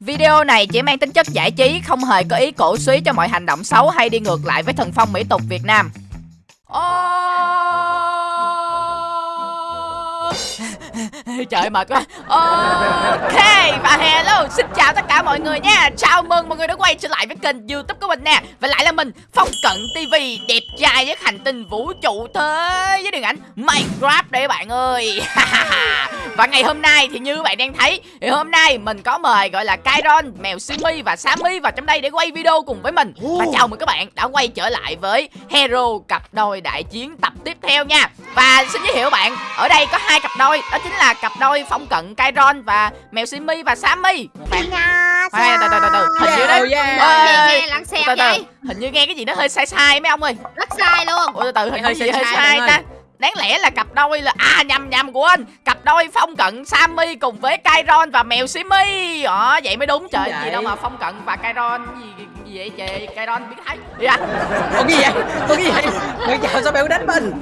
Video này chỉ mang tính chất giải trí, không hề có ý cổ suý cho mọi hành động xấu hay đi ngược lại với thần phong mỹ tục Việt Nam. Trời mệt quá. Ok và hello Xin chào tất cả mọi người nha. Chào mừng mọi người đã quay trở lại với kênh youtube của mình nè. Và lại là mình Phong Cận TV Đẹp trai với hành tinh vũ trụ thế Với điện ảnh Minecraft đây bạn ơi. Và ngày hôm nay thì như bạn đang thấy Thì hôm nay mình có mời gọi là Kairon, Mèo Simi và Sammy vào trong đây để quay video cùng với mình. Và chào mừng các bạn đã quay trở lại với Hero cặp đôi đại chiến tập tiếp theo nha. Và xin giới thiệu bạn Ở đây có hai cặp đôi Đó chính là cặp đôi Phong Cận Kairon và Mèo Simi và Sammy. Bạn Khoan, từ từ từ từ hình như đấy. từ từ hình như nghe cái gì nó hơi sai sai mấy ông ơi. Rất sai luôn. Ủa từ từ hình như Hơi gì hơi sai ta. Đáng lẽ là cặp đôi là à nhầm nhầm của anh cặp đôi phong cận sammy cùng với kairon và mèo simi ờ vậy mới đúng. Trời Vậy. gì đâu mà phong cận và kairon gì gì vậy trời? Kairon biết thấy dạ. Có cái gì vậy? Có cái gì vậy? Người chào sao bạn đánh mình?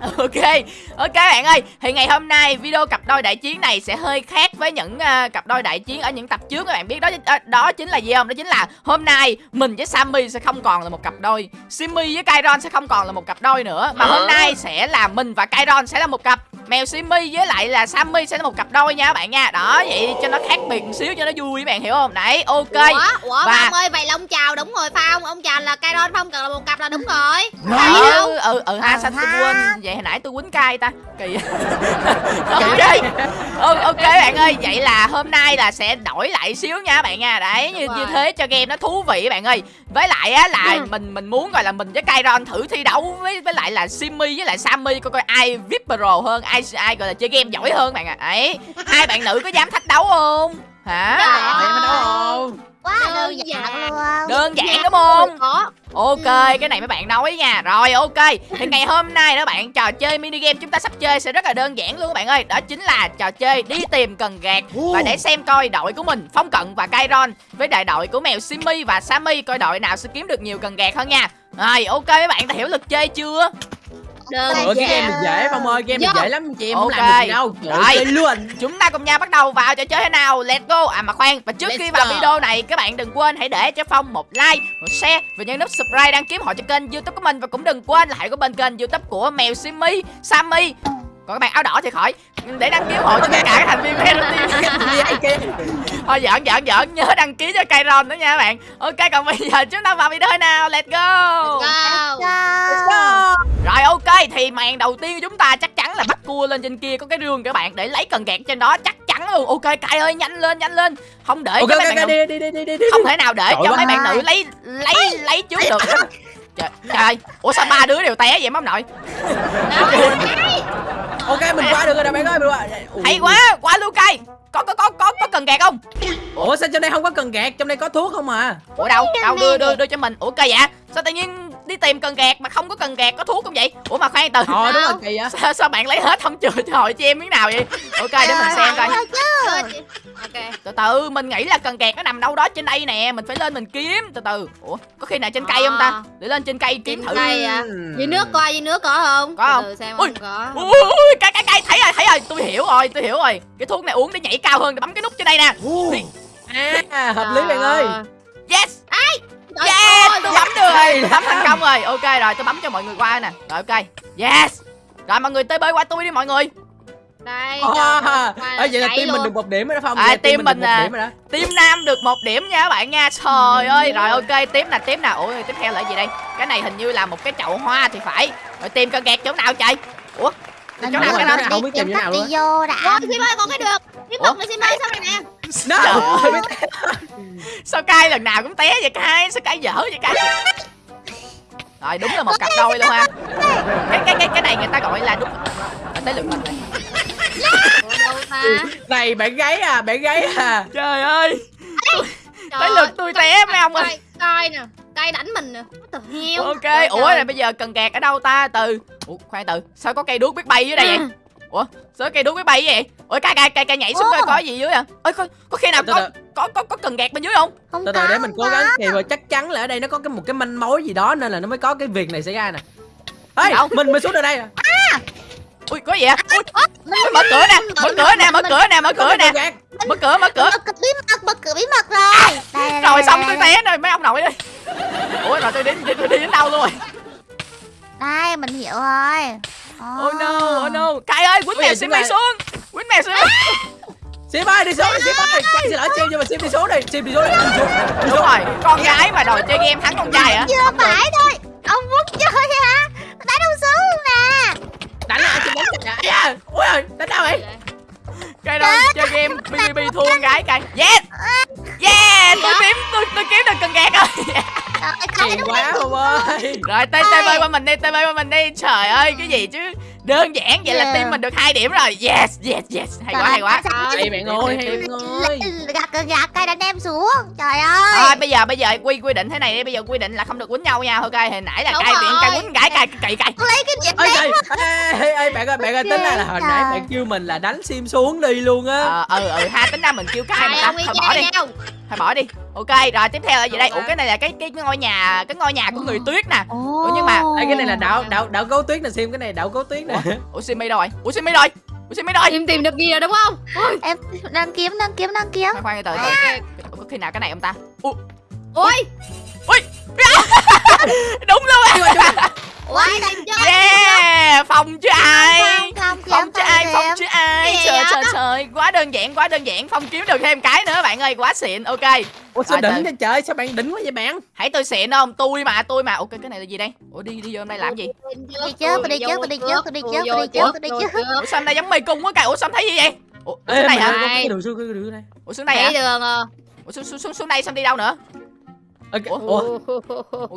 ok ok bạn ơi. Thì ngày hôm nay video cặp đôi đại chiến này sẽ hơi khác với những ờ, cặp đôi đại chiến ở những tập trước các bạn biết. Đó đó, đó chính là gì không? Đó chính là hôm nay mình với sammy sẽ không còn là một cặp đôi. Simmy với kairon sẽ không còn là một cặp đôi nữa. Mà hôm nay sẽ là mình và kairon sẽ là một cặp. Mèo simmy với lại là sammy sẽ là một cặp đôi nha các bạn nha. Đó vậy cho nó khác biệt một xíu cho nó vui các bạn hiểu không? Đấy ok. Ủa ủa Và- ông ơi vậy là ông chào đúng rồi không? Ông chào là Kairon không? Cần là một cặp là đúng rồi. Ừ ừ ừ ha sao tôi quên vậy? Hồi nãy tôi quýnh cay ta. Kỳ. Ok. ừ, ok bạn ơi vậy là hôm nay là sẽ đổi lại xíu nha các bạn nha. Đấy như như thế cho game nó thú vị các bạn ơi. Với lại á là Ừ. mình mình muốn gọi là mình với Kairon thử thi đấu với với lại là Simmy với lại Sammy coi coi ai VIP pro hơn ai ai gọi là chơi game giỏi hơn bạn ạ. Đấy hai bạn nữ có dám thách đấu không? Hả? Dạ. Mà đâu không? Quá Đơn đơn giản. giản. luôn. Đơn giản Dạ, đúng không? có. Ok, cái này mấy bạn nói nha. Rồi ok, thì ngày hôm nay đó bạn Trò chơi mini game chúng ta sắp chơi sẽ rất là đơn giản luôn các bạn ơi. Đó chính là trò chơi đi tìm cần gạt Và để xem coi đội của mình Phong Cận và Kairon Với đại đội của mèo Simmy và Sammy Coi đội nào sẽ kiếm được nhiều cần gạt hơn nha. Rồi ok mấy bạn đã hiểu luật chơi chưa đơn Ủa cái game này dễ Phong ơi, game này dễ lắm chị em không Ok. làm được gì đâu. Rồi. luôn. Chúng ta cùng nhau bắt đầu vào trò chơi thế nào Let's go À mà khoan Và trước Let's khi vào go. video này Các bạn đừng quên hãy để cho Phong một like Một share Và nhấn nút subscribe đăng ký họ cho kênh youtube của mình Và cũng đừng quên là hãy có bên kênh youtube của Mèo Simmy Sammy còn các bạn áo đỏ thì khỏi. Để đăng ký hộ cho tất cả các thành viên Team thôi giỡn giỡn giỡn. Nhớ đăng ký cho Kairon nữa nha các bạn. Ok còn bây giờ chúng ta vào video nào? Let's go. Go. Go. rồi ok thì màn đầu tiên của chúng ta chắc chắn là bắt cua lên trên kia có cái rương các bạn. Để lấy cần gạt trên đó chắc chắn luôn. Ok cay ơi nhanh lên nhanh lên. Không để Ok cho ok mấy bạn ok nữ đi đi đi đi đi. không thể nào để Giỏi cho mấy bạn nữ lấy lấy lấy trước được. Trời, trời ơi ủa sao ba đứa đều té vậy? Mắm nội Ok mình qua được rồi nè bạn ơi, mình qua. Hay quá quá luôn cay. Có có có có có cần gạt không? Ủa sao trong đây không có cần gạt, trong đây có thuốc không à? ủa đâu? Đâu đưa đưa đưa cho mình. Ủa cây dạ sao tự nhiên đi tìm cần gạt mà không có cần gạt có thuốc không vậy? Ủa mà khoan từ Ờ đúng rồi kỳ á. sao, sao bạn lấy hết không chừa cho hội cho em miếng nào vậy? Ok để mình xem coi. Ok. Từ từ mình nghĩ là cần gạt nó nằm đâu đó trên đây nè mình phải lên mình kiếm từ từ. Ủa có khi nào trên cây không ta? À. để lên trên cây kiếm thử. cây à? Dưới nước coi dưới nước có không? Có không? Từ xem Ui. không có. Ui cây cây cây thấy rồi thấy rồi tôi hiểu rồi tôi hiểu rồi. Cái thuốc này uống để nhảy cao hơn để bấm cái nút trên đây nè. À, hợp lý bạn ơi. yes. Trời yes tôi bấm được rồi bấm thành công rồi ok rồi tôi bấm cho mọi người qua nè rồi ok yes rồi mọi người tới bơi qua tôi đi mọi người đây À, à, vậy là team mình luôn. được một điểm rồi đó Phong. À, Vậy team mình được à. điểm rồi đó. Team Nam được một điểm nha các bạn nha Trời ơi Rồi ok tiếp nè tiếp nè Ủa tiếp theo là gì đây Cái này hình như là một cái chậu hoa thì phải Rồi tìm cần gạt chỗ nào chạy Ủa Mình chỗ nào cái đó không biết tìm chỗ cách nào đi luôn vô đã. Rồi Sim ơi con cái được Tiếp tục nữa Sim ơi sao này nè No. Sao cay lần nào cũng té vậy cay Sao cay dở vậy cay? Rồi đúng là một cặp đôi luôn ha. Cái cái cái cái này người ta gọi là đúng. À, Tới lượt mình rồi. Này bạn gái à, bạn gái à. Trời ơi. Tới lượt tôi té mấy ông ơi Coi coi nè Cây đánh mình nè the hell? Ok Ủa rồi bây giờ cần gạt ở đâu ta? Từ Ủa khoan từ Sao có cây đuốc biết bay dưới đây vậy ủa sao cây đuối máy bay vậy? Ủa cái cây cây cây nhảy xuống coi có gì dưới à ơi có có khi nào có có có có cần gạt bên dưới không? Không từ từ để mình cố gắng thì rồi chắc chắn là ở đây nó có cái một cái manh mối gì đó nên là nó mới có cái việc này xảy ra nè. Ê mình mới xuống ở đây à? ui có gì à ui mở cửa nè mở cửa nè mở cửa nè mở cửa nè. mở cửa mở cửa. Bí mật mở cửa bí mật rồi. Rồi xong tôi té rồi mấy ông nội ơi. Ủa rồi tôi đến tôi đi đến đâu luôn rồi? Đây mình hiểu rồi oh no oh no. Cay ơi quýnh mèo chúng đi xuống. Quýnh mèo sim Sim ơi đi xuống đi Sim ơi Chắc xin lỗi Sim nhưng mà Sim đi xuống đi Sim đi xuống đi đi xuống. Đi đúng xuống. rồi con gái mà đòi chơi game thắng con trai hả? Chưa phải thôi Ông muốn chơi hả? Đánh ông xuống nè. Đánh lại Sim đánh da Ui ơi đánh đâu vậy? Cái đó chơi game BBB thua con gái cay yes yeah tôi kiếm tôi tôi kiếm được cần gạt rồi Đúng quá không ơi. Rồi tê tê bơi qua mình đi tê bơi qua mình đi. Trời ơi cái gì chứ? Đơn giản vậy là Yeah. team mình được hai điểm rồi. Yes yes yes. Hay quá hay quá. Hay bạn ơi hay bạn ơi Gạt gạt cây đánh em xuống. Trời ơi. Thôi bây giờ bây giờ quy quy định thế này đi. Bây giờ quy định là không được quýnh nhau nha. Ok hồi nãy là tiện cay rồi. quýnh gái cay cay cay. Tôi lấy cái Ê, đen ê, ê, bạn ơi, bạn ơi, tính ra là hồi nãy bạn kêu mình là đánh sim xuống đi luôn á. Ờ ừ ừ ha tính ra mình kêu cay mà thôi bỏ đi. thôi bỏ đi. Ok rồi tiếp theo là gì đây? Ủa cái này là cái cái ngôi nhà cái ngôi nhà của người tuyết nè. Ủa, nhưng mà- Ê, cái này là đảo đảo đảo gấu tuyết nè sim cái này đảo gấu tuyết nè. Ủa simi đâu rồi ủa simi rồi ủa simi rồi Tìm tìm được gì rồi đúng không? Ui Em đang kiếm đang kiếm đang kiếm. Khoan khoan từ từ. Ủa, có khi nào cái này ông ta? Ủa? Ui đúng luôn. Á Ui yeah phòng chứ ai? Không không phong chứ ai phong chứ ai. Trời trời trời. Quá đơn giản quá đơn giản. Phong kiếm được thêm cái nữa bạn ơi. Quá xịn. Ok. Ủa sao đỉnh vậy trời? Sao bạn đỉnh quá vậy bạn? Hãy tôi xịn không? Tôi mà tôi mà. Ok cái này là gì đây? Ủa đi đi vô đây làm gì? Đi trước, tôi đi trước, tôi đi trước, tôi đi trước, tôi đi trước, tôi đi trước. ủa sao đây giống mê cung quá cài ủa sao thấy gì vậy? Ủa, xuống này hả? ơi, có Này. cái đường xuống cái đường này ủa xuống này Thấy hả? đường ủa xuống xuống xuống xuống đây xong đi đâu nữa Ê, cái- Ủa? Ủa?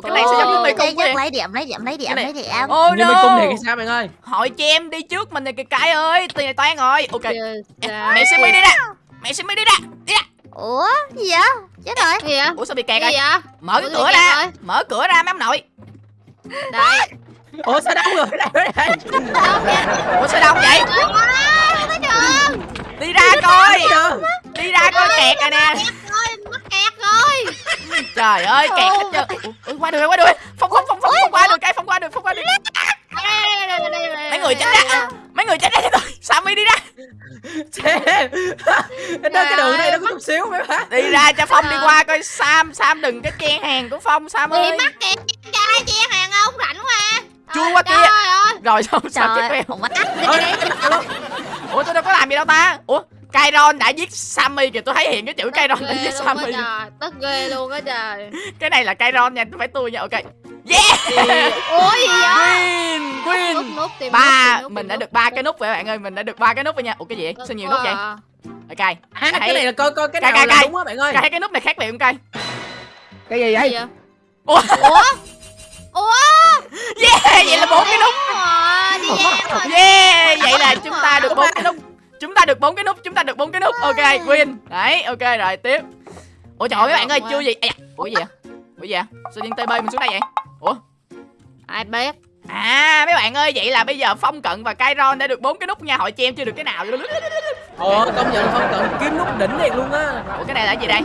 Cái này sao giống như quá trước vậy lấy điểm lấy điểm lấy điểm Cái này- lấy điểm. Oh như mê cung này no thì sao bạn ơi? Hội cho em đi trước mình này kìa cái ơi tiền này toan rồi. Ok. Mẹ xin đi ra mẹ xin đi ra đi ra Ủa? Gì vậy? Chết rồi. Gì vậy ủa sao bị Gì kẹt rồi? Vậy? Mở cái cửa ra. rồi. mở cửa ra mấy ông nội. Đây Ủa sao đâu rồi? Đây ủa sao đông vậy? Không đi ra coi. đi ra coi kẹt rồi nè Rồi mắc kẹt rồi trời ơi kẹt hết trơn. Ủa, ủa, qua đường qua đường. Phong phong phong phong phong qua được cái phong qua được phong qua đây, mấy người tránh ra mấy người tránh ra cho tôi Sammy đi ra Xem Nó cái đường này nó có chút xíu mấy bác đi ra cho phong đi qua coi sam sam đừng cái chen hàng của phong sam Bị ơi. mắc kẹt trai chia hàng ông rảnh quá Chui qua Trời kia. rồi sao sao chết Ôi, ủa tôi đâu có làm gì đâu ta. Ủa Kairon đã giết Sammy kìa tôi thấy hiện cái chữ Kairon đã giết Sammy. trời Tức ghê luôn á trời. Cái này là Kairon nha phải tôi nha ok. Yeah! Ủa gì vậy? Win Nút, win nút, tìm ba nút, tìm nút, mình đã được ba cái nút rồi bạn ơi mình đã được ba cái nút rồi nha. Ủa cái gì sao nhiều nút vậy? ok. À, cái này là coi coi cái nào là đúng á bạn ơi. thấy cái nút này khác biệt không cay Cái gì vậy? Vậy? ủa? Ủa? Ủa? Yeah vậy là bốn cái nút. Yeah vậy là chúng ta được bốn cái nút chúng ta được bốn cái nút chúng ta được bốn cái nút. Ok win đấy ok rồi tiếp. Ủa trời ơi mấy bạn ơi chưa gì da, ủa gì vậy? Ủa gì vậy? Sao điên tb mình xuống đây vậy? Ủa? Ai biết? À mấy bạn ơi vậy là bây giờ phong cận và Kairon đã được bốn cái nút nha. Hội cho em chưa được cái nào. Ồ công nhận không cần kiếm nút đỉnh thiệt luôn á. Ủa cái này là gì đây?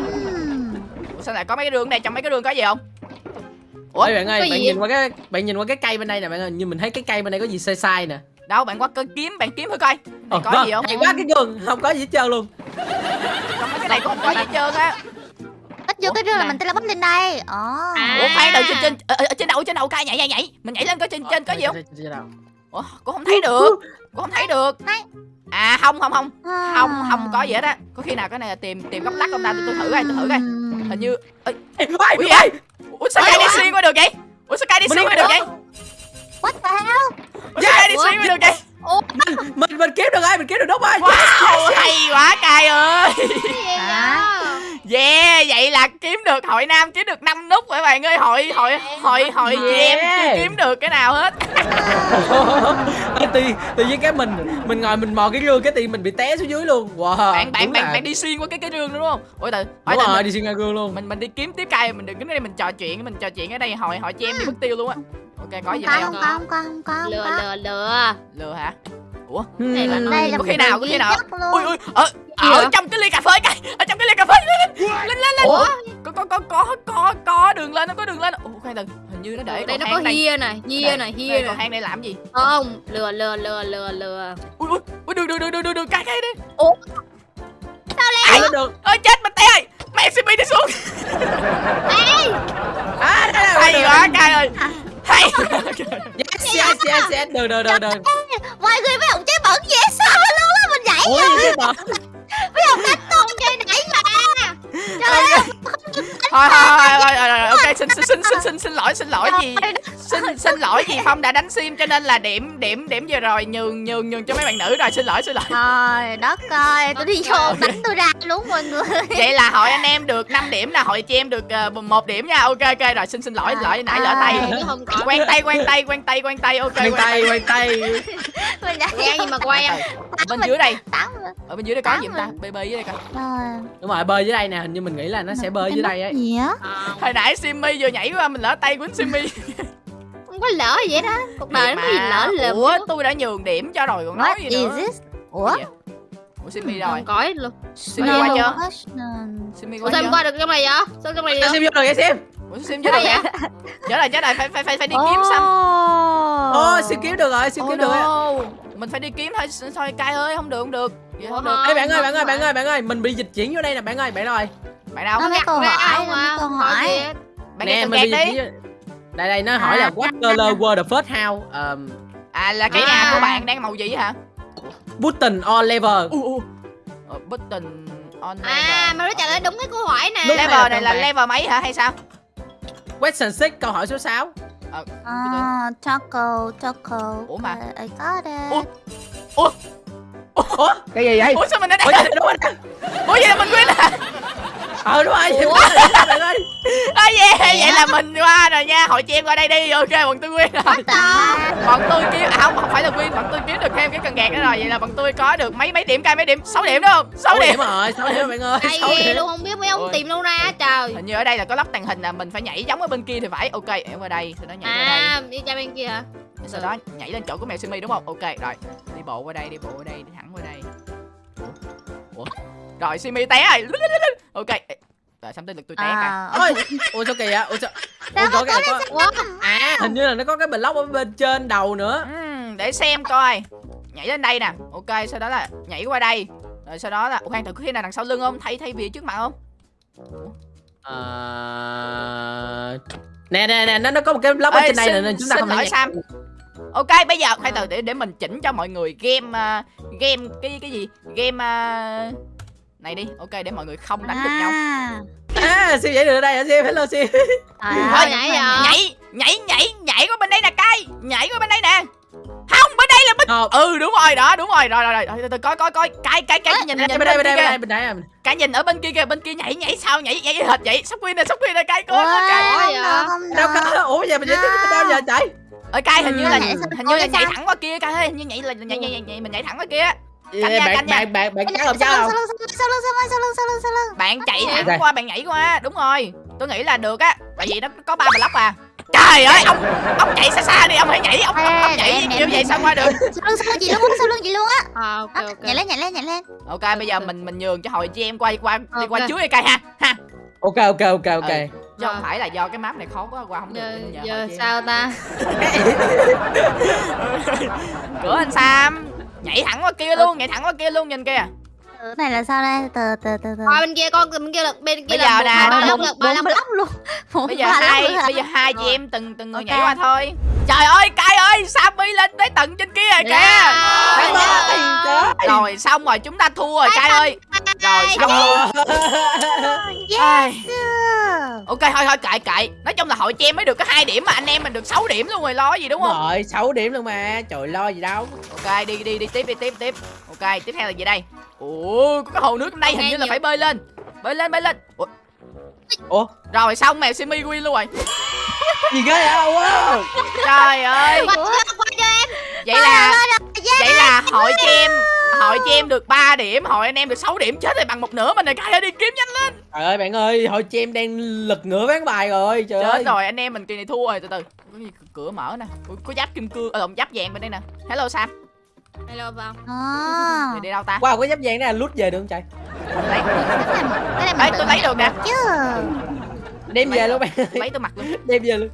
Ủa sao lại có mấy cái đường này trong mấy cái đường có gì không? Ủa, Ôi bạn ơi bạn nhìn qua cái bạn nhìn qua cái cây bên đây nè bạn ơi. Như mình thấy cái cây bên đây có gì sai sai nè đâu bạn qua cơn kiếm bạn kiếm thử coi. Ờ, có vâng, gì không? Hay quá cái gương không có gì hết trơn luôn. Trong cái này cũng không có gì hết trơn á. Bắt vô cái đường là mình teleport lên đây. Ồ À. ủa khoan từ trên trên ở, ở trên đầu trên đầu cay nhảy nhảy nhảy. Mình nhảy lên coi trên trên có gì không? Ủa cũng không thấy được. Cũng không thấy được. À không không không. À. không không có gì hết á. Có khi nào cái này là tìm tìm góc lắc không ta? Tôi, thử coi tôi thử coi. Hình như ui, gì vậy ủa sao cây đi xuyên qua được vậy? Ủa sao cây đi xuyên qua được vậy What the hell? Cây đi xuyên qua được vậy mình mình kiếm được ơi mình kiếm được nút ơi. Wow hay quá cay ơi. Vậy yeah vậy là kiếm được hội nam kiếm được 5 nút rồi bạn ơi? Hội hội hội hội chị em chưa kiếm được cái nào hết. Tự tự nhiên cái mình mình ngồi mình mò cái gương cái tiền mình bị té xuống dưới luôn. Wow bạn bạn đúng bạn bạn đi xuyên qua cái cái rương đúng không? Ủa từ hỏi đúng rồi mình, đi xuyên qua gương luôn. mình mình đi kiếm tiếp cây mình đừng đứng đây mình trò chuyện mình trò chuyện ở đây hội hội chị em đi mất tiêu luôn á ok có gì Không không? không không không Lừa không lừa lừa. Lừa hả? Ủa Này là. Đây là Có khi nào, có khi nào? ui ui ở ở trong cái ly cà phê cây ở trong cái ly cà phê lên lên lên. Ủa? Có có có có có có đường lên nó có đường lên. Ủa khoan hình như nó để Đây nó có hia này Hia này hia này. thang đây làm gì? Không Lừa lừa lừa lừa lừa. Ui ui ui đường đường đường đường đường cái cái đi. Ai? lên được? Ơi chết mình té ơi. Mẹ Simi đi xuống. À đây là hay quá cay ơi hay yes yes yes yes được được được được Mọi người mấy ông chơi bẩn dễ sợ luôn á Mình nhảy ôi cái bật mấy ông đánh con chơi nãy mà Trời ơi thôi thôi thôi ok xin xin xin xin xin xin lỗi xin lỗi gì xin xin lỗi gì phong đã đánh sim cho nên là điểm điểm điểm vừa rồi nhường nhường nhường cho mấy bạn nữ rồi. Xin lỗi xin lỗi. Trời đất ơi Tôi đi vô đánh tôi ra luôn mọi người. Vậy là hội anh em được 5 điểm là hội chị em được uh, một điểm nha. Ok ok rồi xin xin lỗi lỗi nãy lỡ tay. quen tay quen tay quen tay quen tay. Ok quen tay quay tay. Quen gì mà quen? Bên dưới đây. Ở bên dưới đây có gì ta? Bb dưới đây coi. Rồi đúng rồi bơi dưới đây nè. Hình như mình nghĩ là nó sẽ bơi dưới đây ấy. Ờ, hồi nãy simmy vừa nhảy qua mình lỡ tay quýnh simmy không có lỡ gì vậy đó. Cuộc đời nó có gì lỡ lầm ủa tôi đã nhường điểm cho rồi còn nói What gì is nữa this? Ủa? Gì vậy? ủa simmy rồi. Hết luôn. Simmy qua chưa? simmy ủa qua sao qua được trong này vậy? Sao trong này được xem vô rồi cái xem. Ủa sim chưa được vậy? Chết rồi chết rồi phải phải phải phải đi kiếm xăm ô siêu kiếm được rồi siêu Oh kiếm được rồi. mình phải đi kiếm thôi thôi cay ơi không được không được. Vậy không được. Ê bạn ơi bạn ơi bạn ơi bạn ơi mình bị dịch chuyển vô đây nè bạn ơi bạn ơi bạn đâu? Nó mấy câu hỏi không nó mấy câu Hỏi bạn nè nghe mình bị dịch chuyển vô- đây đây nó hỏi là À, what color were the first house? Um, à là cái À. nhà của bạn đang màu gì hả? Button or lever u u. Ờ, button on à level. mà nó trả lời đúng cái câu hỏi nè. Level này là level mấy hả hay sao? Question 6 câu hỏi số 6 ờ À, taco, taco. Ủa mà. I, got it. Ủa? ủa? Ủa? Cái gì vậy? Ủa sao mình ở ủa đây đúng rồi ủa vậy là mình quên à ờ đúng rồi. Ủa? À yeah vậy là mình qua rồi nha. Hội chị em qua đây đi ok bọn tôi quên rồi. Bọn tôi kiếm à không không phải là win bọn tôi kiếm được thêm cái cần gạt đó rồi. Vậy là bọn tôi có được mấy mấy điểm cay mấy điểm? 6 điểm đúng không? 6 6 điểm. điểm rồi 6 điểm bạn ơi? Hay 6 ghê điểm. luôn không biết mấy ông Ôi. tìm đâu ra trời. Hình như ở đây là có lắp tàng hình là mình phải nhảy giống ở bên kia thì phải. Ok em qua đây. Sau đó nhảy qua đây. à đi ra bên kia hả? Sau đó nhảy lên chỗ của mèo simi đúng không? Ok rồi. Đi bộ qua đây đi bộ qua đây đi thẳng qua đây. Ủa, ủa? rồi simi té rồi. Ok Rồi xong tới lượt tôi té cả? Ôi ủa sao kỳ vậy ủa sao ủa, có cái cái có à hình như là nó có cái block ở bên trên đầu nữa. Ừm, để xem coi. Nhảy lên đây nè. Ok sau đó là nhảy qua đây. Rồi sau đó là khoan thử khi nào đằng sau lưng không? Thay thay vì trước mặt không? Ờ, nè nè nè nó nó có một cái block ở trên đây xin- nè nên chúng ta không thể. Sam. Ok bây giờ khoan từ để để mình chỉnh cho mọi người game à, game cái cái gì? Game à, này đi ok để mọi người không đánh được nhau. À. à siêu nhảy được ở đây hả siêu? Hello siêu. Trời Thôi, nhảy rồi. nhảy nhảy nhảy nhảy qua bên đây nè cay nhảy qua bên đây nè. Không bên đây là bên Ờ, ừ đúng rồi đó đúng rồi. Rồi rồi rồi từ từ coi coi coi. Cái cái cái nhìn bên nhìn đây bên đây bên đây bên đây bên đây. Cái nhìn ở bên kia kìa bên kia nhảy nhảy sao nhảy nhảy hệt vậy? Sắp queen nè sắp queen nè cay coi coi đâu có ủa giờ mình nhảy À. đâu giờ chạy ở cay hình như là hình như là nhảy thẳng qua kia cay hình như nhảy là nhảy nhảy, nhảy mình nhảy thẳng qua kia Nha, bạn bạn bạn bạn làm sau sao lưng, đâu sau lưng, sau lưng, sau lưng, sau lưng, sau lưng, sau lưng. bạn chạy thẳng qua bạn nhảy qua. Đúng rồi. Tôi nghĩ là được á. Tại vì nó có ba block à. Trời ơi ông ông chạy xa xa đi ông hãy nhảy ông, ông, Ê, nhảy như vậy sao qua được. Sau lưng, sau lưng chị luôn sau lưng chị luôn á. à, ok Đó, ok. Nhảy lên, nhảy lên, nhảy lên. ok bây giờ mình mình nhường cho hội chị em qua qua đi qua trước đi cay ha ha. Ok ok ok ok. Ừ. chứ không phải là do cái map này khó quá qua không được giờ, sao ta? Cửa anh Sam nhảy thẳng qua kia luôn nhảy thẳng qua kia luôn nhìn kìa. Cái này là sao đây? Từ từ từ từ. qua bên kia con bên kia là bên kia Bây là giờ nè, hai ba là ba block luôn. Bốn bây giờ hai bây giờ hai chị Rồi. em từng từng người nhảy qua thôi. Trời ơi cay ơi Sammy lên tới tận trên kia rồi kìa. Rồi xong rồi chúng ta thua rồi cay ơi. rồi xong luôn. Ok thôi thôi kệ kệ. Nói chung là hội chị em mới được có hai điểm mà anh em mình được 6 điểm luôn rồi lo gì đúng đúng không rồi 6 điểm luôn mà. Trời lo gì đâu. Ok đi đi đi tiếp đi tiếp tiếp. Ok tiếp theo là gì đây ủa có cái hồ nước trong đây hình như là phải bơi lên. Bơi lên bơi lên. Ủa, ủa? Rồi xong mèo simi win luôn rồi. Gì ghê vậy? Wow. Trời ơi. Vậy là vậy là hội chị em hội chị em được 3 điểm hội anh em được 6 điểm chết rồi bằng một nửa mình rồi cay ơi đi kiếm nhanh lên. Trời ơi bạn ơi hội chị em đang lật ngửa ván bài rồi trời ơi. chết rồi anh em mình kỳ này thua rồi từ từ. Có gì cửa mở nè. Ủa, có giáp kim cương ờ lộn giáp vàng bên đây nè. Hello sam hello vâng À. thì đi đâu ta? Wow cái giáp vàng này lút về được không trời? Lấy. Cái này tôi lấy được nè. chứ. đem về luôn bạn ơi lấy tôi mặc luôn. Đem về luôn.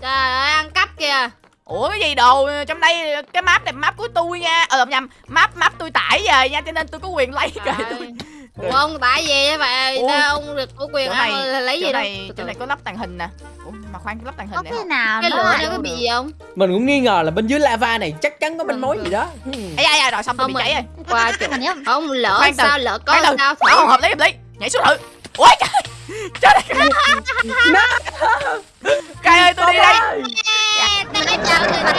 Trời ơi ăn cắp kìa. Ủa cái gì đồ? Trong đây cái map này map của tôi nha. Ờ lộn nhầm map map tôi tải về nha cho nên tôi có quyền lấy Trời tôi. Ủa ông tại gì vậy bà? Ủa? Ông được có quyền Chỗ ăn này- lấy chỗ gì đâu này Từ chỗ này có lắp tàng hình nè. Ủa mà khoan cái lắp tàng Có hình này cái không nào cái nó lửa này có bị gì không? Mình cũng nghi ngờ là bên dưới lava này chắc chắn có manh mối gì đó. Ấy da rồi xong tôi bị cháy rồi qua chỗ không lỡ sao lỡ có sao Bảo không? hợp lý hợp lý. Nhảy xuống thử ôi trời trời ơi Cay ơi tôi đi đây. Cái cái chào người ta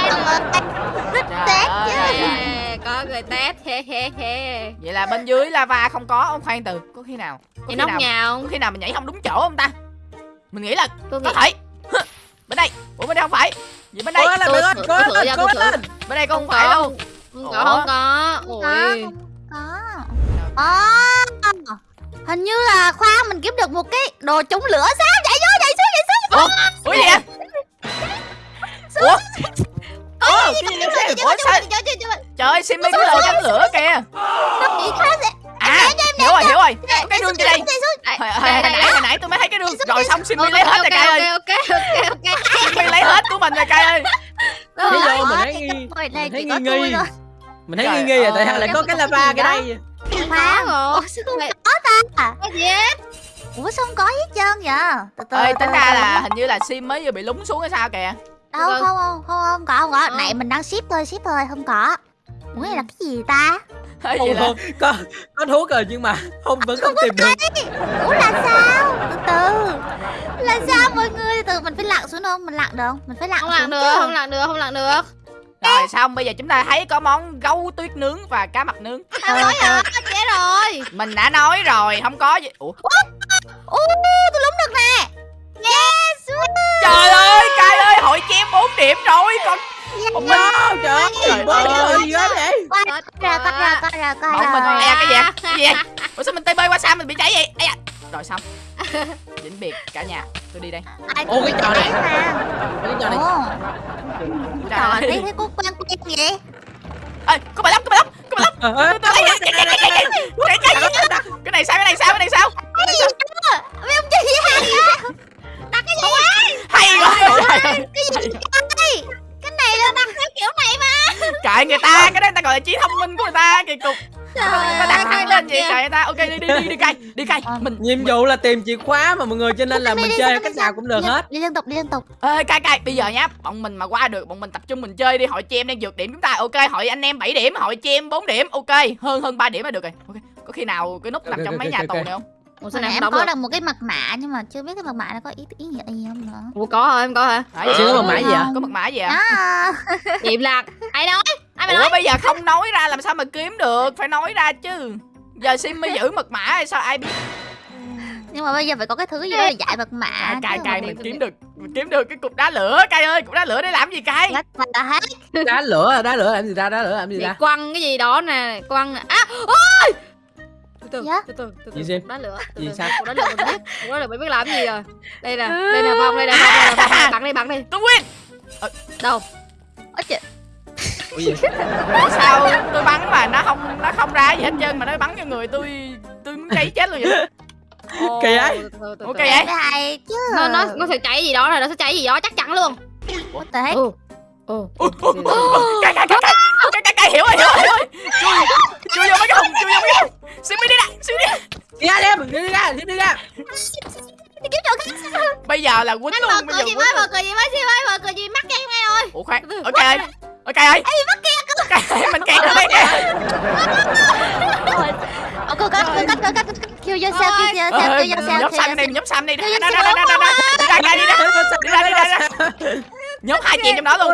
tét chứ Ê, có người test he he he vậy là bên dưới lava không có ông khoan từ có khi nào có thì khi nóc nào nhà có không khi nào mình nhảy không đúng chỗ không ta? Mình nghĩ là tôi nghĩ có thể. Hứ, bên đây. Ủa bên đây không phải. Vậy bên đây. Cố lên cố lên cố lên. Bên đây không phải đâu. không? Ủa? có. Không có Không ôi có. Ồ Hình như là khoan mình kiếm được một cái đồ chống lửa sao? Chạy vô chạy xuống chạy xuống ủa? gì vậy? Ủa? Ủa, cái gì vậy? Ủa sao? trời ơi Simmy cái đồ chống lửa kìa. Chị khác sẽ à hiểu rồi hiểu rồi. Cái xuống trên đây hồi, nãy hồi nãy tôi mới thấy cái rương rồi xong Simmy lấy hết rồi cay ơi. ok ok ok Simmy lấy hết của mình rồi cay ơi. Vô Đó, mình thấy nghi này thấy nghi nghi. Mình thấy nghi nghi rồi tại sao lại có cái lava cái đây Khoan rồi. Ủa sao không có ta? Cái gì Ủa sao không có hết trơn vậy? Từ từ từ tính ra là hình như là Sim mới vừa bị lúng xuống hay sao kìa? Đâu không không không không có không có. Ờ. Này mình đang ship thôi ship thôi không có. Ủa này là cái gì ta? Hay là có có thuốc rồi nhưng mà không vẫn không tìm được. Ủa là sao? Từ từ. Là sao mọi người? Từ từ mình phải lặn xuống không Mình lặn được không? Mình phải lặn không xuống làm được chứ. không làm được không làm được. Rồi xong bây giờ chúng ta thấy có món gấu tuyết nướng và cá mập nướng. Tao nói chết rồi. Mình đã nói rồi không có gì. Ủa? Ô tôi lúng được nè. Yes trời ơi cay ơi hội chém 4 điểm rồi còn bọn mình Wow, trời ơi Trời ơi. rồi gì đó vậy? Qua ra qua ra qua ra qua bọn mình da cái gì vậy? cái gì vậy? ủa sao mình tê bơi qua sao mình bị cháy vậy? Ây da. Rồi xong. Vĩnh biệt cả nhà. Tôi đi đây. Ai Ô, cái trò này. cái trò này Trời thấy thấy có quen quen vậy ê có bà lóc có bà lóc có bà lóc. Cái này sao? cái này sao cái này sao cái này sao? Mấy ông chơi gì hay đặt cái gì hay quá cái gì cái này là đặt theo kiểu này mà. Cãi người ta cái đó người ta gọi là trí thông minh của người ta kỳ cục đặt thẳng lên vậy kệ người ta ok đi đi đi đi cay đi cay. Mình nhiệm vụ là tìm chìa khóa mà mọi người cho nên là Đi, mình đi, chơi cách nào cũng được đi, hết. Đi liên tục đi liên tục. Ê cay cay bây giờ nhá bọn mình mà qua được bọn mình tập trung mình chơi đi hội chị em đang vượt điểm chúng ta ok hội anh em 7 điểm hội chị em 4 điểm ok hơn hơn 3 điểm là được rồi. Ok có khi nào cái nút nằm trong mấy nhà tù này không? Ủa sao này em có được một cái mật mã nhưng mà chưa biết cái mật mã nó có ý ý nghĩa gì không nữa. Ủa có hả? Em có hả? Chưa có vậy? mật mã gì ạ? có mật mã gì à? À, Điệp lạc Ai nói Ai mà ủa nói bây giờ không nói ra làm sao mà kiếm được phải nói ra chứ giờ sim mới giữ mật mã hay sao ai biết nhưng mà bây giờ phải có cái thứ gì đó để giải mật mã à, cay chứ. cay mình kiếm được mình kiếm được cái cục đá lửa cay ơi cục đá lửa để làm gì cay đá lửa đá lửa làm gì ra đá lửa làm gì ra quăng cái gì đó nè Quăng nè À ôi Từ từ Dạ? từ từ từ? Đá lửa từ Gì từ. sao? Cục đá lửa mình biết Cục đá lửa mình biết làm gì rồi Đây nè Đây nè Phong đây nè đây nè đây, Bắn đi bắn đi tôi win Đâu Ôi trời, Ủa gì? Ủa sao? Tôi bắn mà nó không nó không ra gì hết trơn mà nó bắn cho người tôi tôi muốn cháy chết luôn vậy Kỳ ấy. Ok cái vậy? Hay chứ. Nó nó nó sẽ cháy gì đó rồi Nó sẽ cháy gì đó chắc chắn luôn. What the heck? Ừ. Ừ cay cay cay cay cay cay cay hiểu rồi hiểu rồi hiểu rồi. Chui chui vô mấy cái hùng chui vô mấy cái hùng xin đi ra xin đi. Ra. đi ra đem đi ra đi ra. Đi kiếm chỗ khác bây giờ là quýnh Anh luôn mở bây cửa giờ gì mới luôn. mở cửa gì mới Sim ơi mở cửa gì mắc em ngay rồi. Ủa khoan Từ từ. ok ơi ok ơi ok mình kẹt ở đây kìa Ồ, cô cắt, cô cắt, cô cắt, yourself, kill yourself, Ờ, kill yourself, nhóm xanh đi nhóm xanh đi. Ra ra đi ra. Đi ra đi ra đi ra. Nhóm hai chị em trong đó luôn.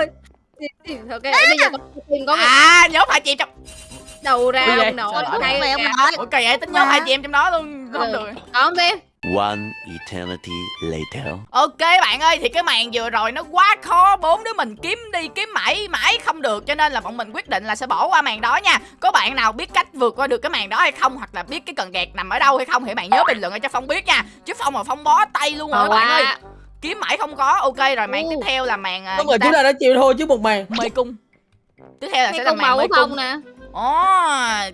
Ok bây giờ tìm có à nhóm hai chị em trong đầu ra ông Mẹ kìa. ông nói. ok vậy tính nhóm hai chị em trong đó luôn. Không Ừ. được. Không Sim One eternity later. Ok bạn ơi thì cái màn vừa rồi nó quá khó bốn đứa mình kiếm đi kiếm mãi mãi không được cho nên là bọn mình quyết định là sẽ bỏ qua màn đó nha. Có bạn nào biết cách vượt qua được cái màn đó hay không hoặc là biết cái cần gạt nằm ở đâu hay không thì bạn nhớ bình luận cho phong biết nha. Chứ phong mà phong bó tay luôn rồi Ờ, bạn ơi. Kiếm mãi không có ok rồi màn tiếp theo là màn à, Đúng rồi chúng ta đã chịu thôi chứ một màn. mê cung. Tiếp theo là sẽ là màn màu mê cung. nè ồ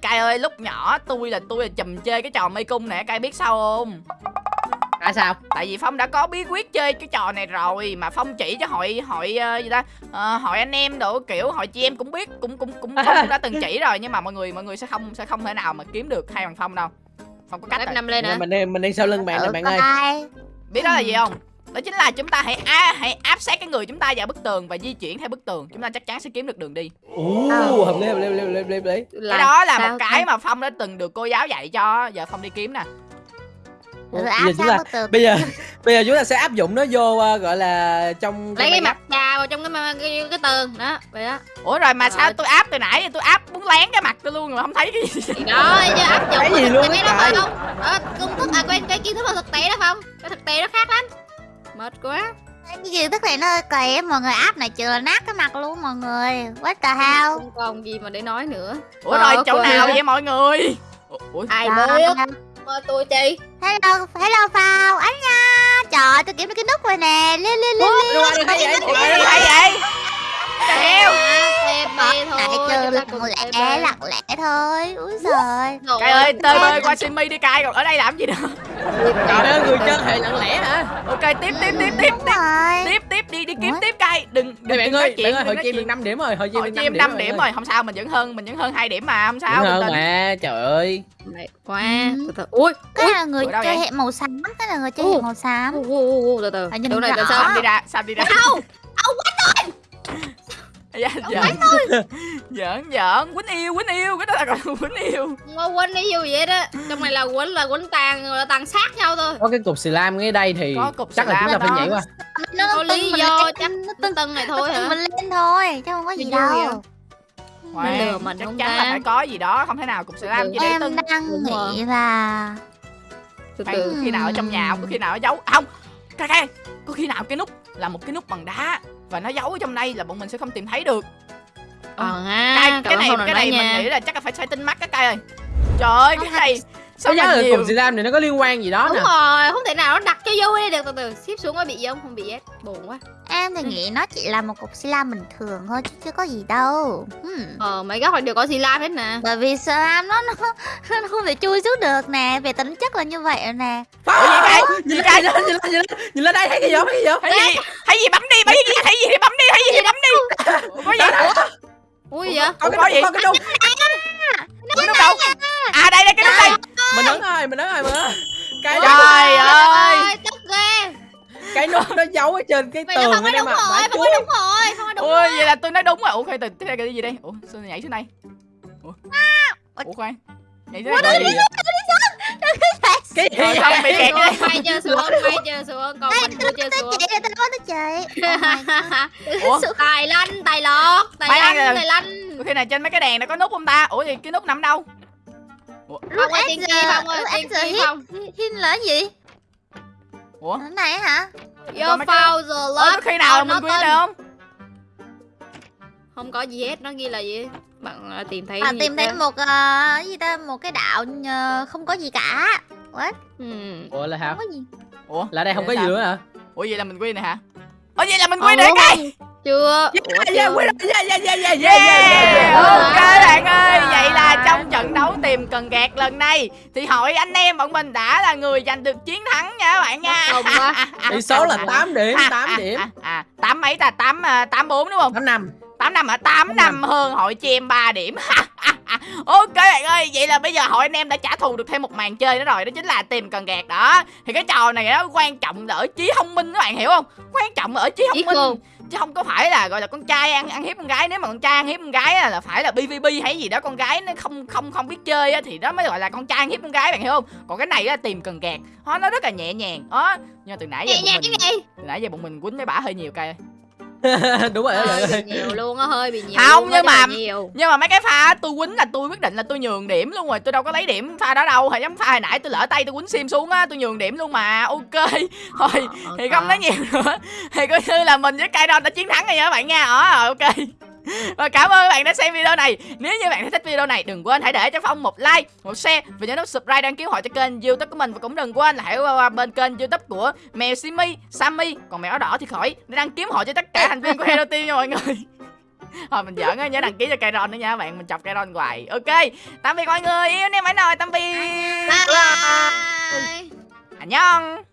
cay ơi lúc nhỏ tôi là tôi là chùm chơi cái trò mê cung nè cay biết sao không? Tại sao? Tại vì phong đã có bí quyết chơi cái trò này rồi mà phong chỉ cho hội hội ờ, gì ta? Ờ, hội anh em đồ kiểu hội chị em cũng biết cũng cũng cũng phong cũng đã từng chỉ rồi nhưng mà mọi người mọi người sẽ không sẽ không thể nào mà kiếm được hai bằng phong đâu. Phong có cách năm lên nè mình đi mình đi sau lưng bạn ừ, bạn coi ơi. biết đó là gì không đó chính là chúng ta hãy á, hãy áp sát cái người chúng ta vào bức tường và di chuyển theo bức tường. Chúng ta chắc chắn sẽ kiếm được đường đi. Ú, Ờ. hợp lý hợp lý hợp lý hợp lý, cái đó là sao một cái mà phong đã từng được cô giáo dạy cho. Giờ phong đi kiếm nè. Ủa, Ừ, giờ chúng ta bây giờ bây giờ chúng ta sẽ áp dụng nó vô ờ, gọi là trong lấy cái mặt trà vào trong cái cái, cái, cái tường. Đó vậy đó. Ủa rồi mà Trời sao ơi. tôi áp từ nãy tôi áp muốn lén cái mặt tôi luôn mà không thấy cái gì? Đó chứ áp dụng Cái gì cái luôn á đó phải không? Công thức à quên cái kiến thức và thực tế đó không cái thực tế nó khác lắm mệt quá. Cái này nó hơi kỳ á, mọi người áp này là nát cái mặt luôn mọi người. What the hell? Không còn gì mà để nói nữa. Ủa Ờ, rồi chỗ quên. nào vậy mọi người? Ủa, ủa ai Trời biết ơi. mà tôi chi? Hello hello phao anh nha. Trời ơi, tôi kiếm được cái nút rồi nè. Liên liên liên Ủa, thôi lại trừ lặng lẽ lặng lẽ thôi. Úi giời. Rồi, Cai ơi, tơi ơi, bơi qua Simi đi Cai, còn ở đây làm gì nữa? trời ơi người chơi hệ lặng lẽ hả? Ok, tiếp, tiếp, tiếp, tiếp, đúng tiếp, tiếp, tiếp, đi, đi kiếm tiếp Cai, đừng, đừng, bạn ơi chuyện, bạn ơi nói chim được. 5 điểm rồi hội chim 5 điểm rồi, không sao, mình vẫn hơn, mình vẫn hơn 2 điểm mà, không sao, hơn mà trời ơi. Ừ. từ từ. Ui cái là người chơi hệ màu xám cái là người chơi hệ màu xám. từ từ. Này rõ. tại sao? Đi ra, Sam đi ra. đâu Dạ, giỡn, giỡn, giỡn, quýnh yêu, quýnh yêu, cái đó là gọi quýnh yêu. Ngô quýnh đi vô vậy đó. Trong này là quýnh là quýnh tàn là tàn sát nhau thôi. Có cái cục xì lam ngay đây thì Có cục chắc xì là chúng ta phải nhảy qua. Nó Có tưng lý do chắc nó tưng tân này thôi tưng hả? mình lên thôi chứ không có gì đâu. lừa mình chắc không chắn ta? là phải có gì đó, không thể nào cục sữa lam chỉ để em tưng. đang Đúng rồi. nghĩ là từ từ có khi nào ở trong nhà không, có khi nào ở giấu, không, Cai, có khi nào cái nút là một cái nút bằng đá và nó giấu ở trong đây là bọn mình sẽ không tìm thấy được. ờ ha Cai, cậu cái này, cái này mình nghĩ là chắc là phải xoay tinh mắt các Cai ơi. Trời ơi, cái này sao giá là nhiều cục xì lam này nó có liên quan gì đó đúng nè. rồi không thể nào nó đặt cho vui đi. Được từ từ ship xuống có bị gì không không bị hết buồn quá em thì Ừ. nghĩ nó chỉ là một cục xi lam bình thường thôi chứ chưa có gì đâu hmm. ờ mấy góc đều có xì lam hết nè bởi vì xi lam nó nó nó không thể chui xuống được nè về tính chất là như vậy rồi nè Ủa gì Cai? nhìn lên nhìn lên nhìn lên nhìn lên nhìn lên đây thấy cái gì không thấy cái gì không Thấy gì? Thấy gì bấm đi, thấy gì? Thấy gì thì bấm đi, thấy gì thì bấm đi. Có gì? ui gì vậy có có gì? cái có cái nút Cái nút đâu? À đây đây cái nút đây. mình ấn rồi mình ấn rồi mình ấn cái Trời ơi. Cái nút nó giấu ở trên cái là tường không có ở đây đúng mà rồi không có đúng rồi không có đúng Ôi vậy là tôi nói đúng rồi. Ủa khoan từ thế này cái gì đây? Ủa sao nhảy xuống đây? Ủa? Ủa khoan. Nhảy xuống Cái đây. gì vậy? cái gì vậy? bị kẹt xuống đây. mày chơi xuống mày chơi xuống còn mình chưa chơi tôi xuống chị tôi nói tôi chị oh Ủa? tài lanh tài lọt tài lanh tài lanh Ủa khi này trên mấy cái đèn này có nút không ta? Ủa gì cái nút nằm đâu? không ơi tiên tri không ơi tiên hit không hit là gì Ủa? cái này hả? Cái- foul the lock có khi nào mình được không? không có gì hết nó ghi là gì? Bạn à, tìm thấy à, gì tìm thấy một ờ, cái gì ta? Một cái đạo ờ, không có gì cả. What? Ừ. ủa là hả? Không có gì. Ủa? là đây không có gì nữa hả? Ủa vậy là mình quên này hả? Ủa vậy là mình Ờ, rồi đúng cái. chưa Ủa, yeah yeah chưa? quên rồi yeah yeah yeah yeah yeah Yeah! yeah Ok bạn ơi, À. vậy là trong trận đấu tìm cần gạt lần này thì hội anh em bọn mình đã là người giành được chiến thắng nha các bạn nha. Tỷ số là 8 điểm 8 điểm À, à, tám mấy ta? tám à, tám bốn đúng không? 8 năm tám năm hả? tám Tám năm hơn hội chim 3 điểm. ok bạn ơi, vậy là bây giờ hội anh em đã trả thù được thêm một màn chơi nữa rồi, đó chính là tìm cần gạt đó. Thì cái trò này nó quan trọng là ở trí thông minh các bạn hiểu không? Quan trọng là ở trí thông minh. chứ không có phải là gọi là con trai ăn ăn hiếp con gái nếu mà con trai ăn hiếp con gái á, là phải là bvb hay gì đó con gái nó không không không biết chơi á, thì đó mới gọi là con trai ăn hiếp con gái bạn hiểu không? Còn cái này là tìm cần gạt nó rất là nhẹ nhàng. Đó nhưng mà từ nãy giờ nhẹ nhàng mình cái từ nãy giờ bọn mình quýnh mấy bả hơi nhiều cây đúng rồi hơi bị nhiều luôn á hơi bị nhiều Không, nhưng mà- nhiều. nhưng mà mấy cái pha tôi quýnh là tôi quyết định là tôi nhường điểm luôn rồi tôi đâu có lấy điểm pha đó đâu hay giống pha hồi nãy tôi lỡ tay tôi quýnh sim xuống á tôi nhường điểm luôn mà ok. Thôi Ờ, thì không nói nhiều nữa. Thì coi như là mình với Kairon đã chiến thắng rồi nha các bạn nha. Ờ ok và cảm ơn các bạn đã xem video này. Nếu như bạn thấy thích video này đừng quên hãy để cho phong một like một share và nhớ nút subscribe đăng ký hội cho kênh youtube của mình. Và cũng đừng quên là hãy qua bên kênh youtube của mèo simi sammy. Còn mèo đỏ thì khỏi để đăng kiếm hội cho tất cả thành viên của hero team nha mọi người. Thôi mình giỡn á, nhớ đăng ký cho Kairon nữa nha các bạn, mình chọc Kairon hoài. Ok, tạm biệt mọi người, yêu em phải nói tạm biệt bye bye. Anh nhong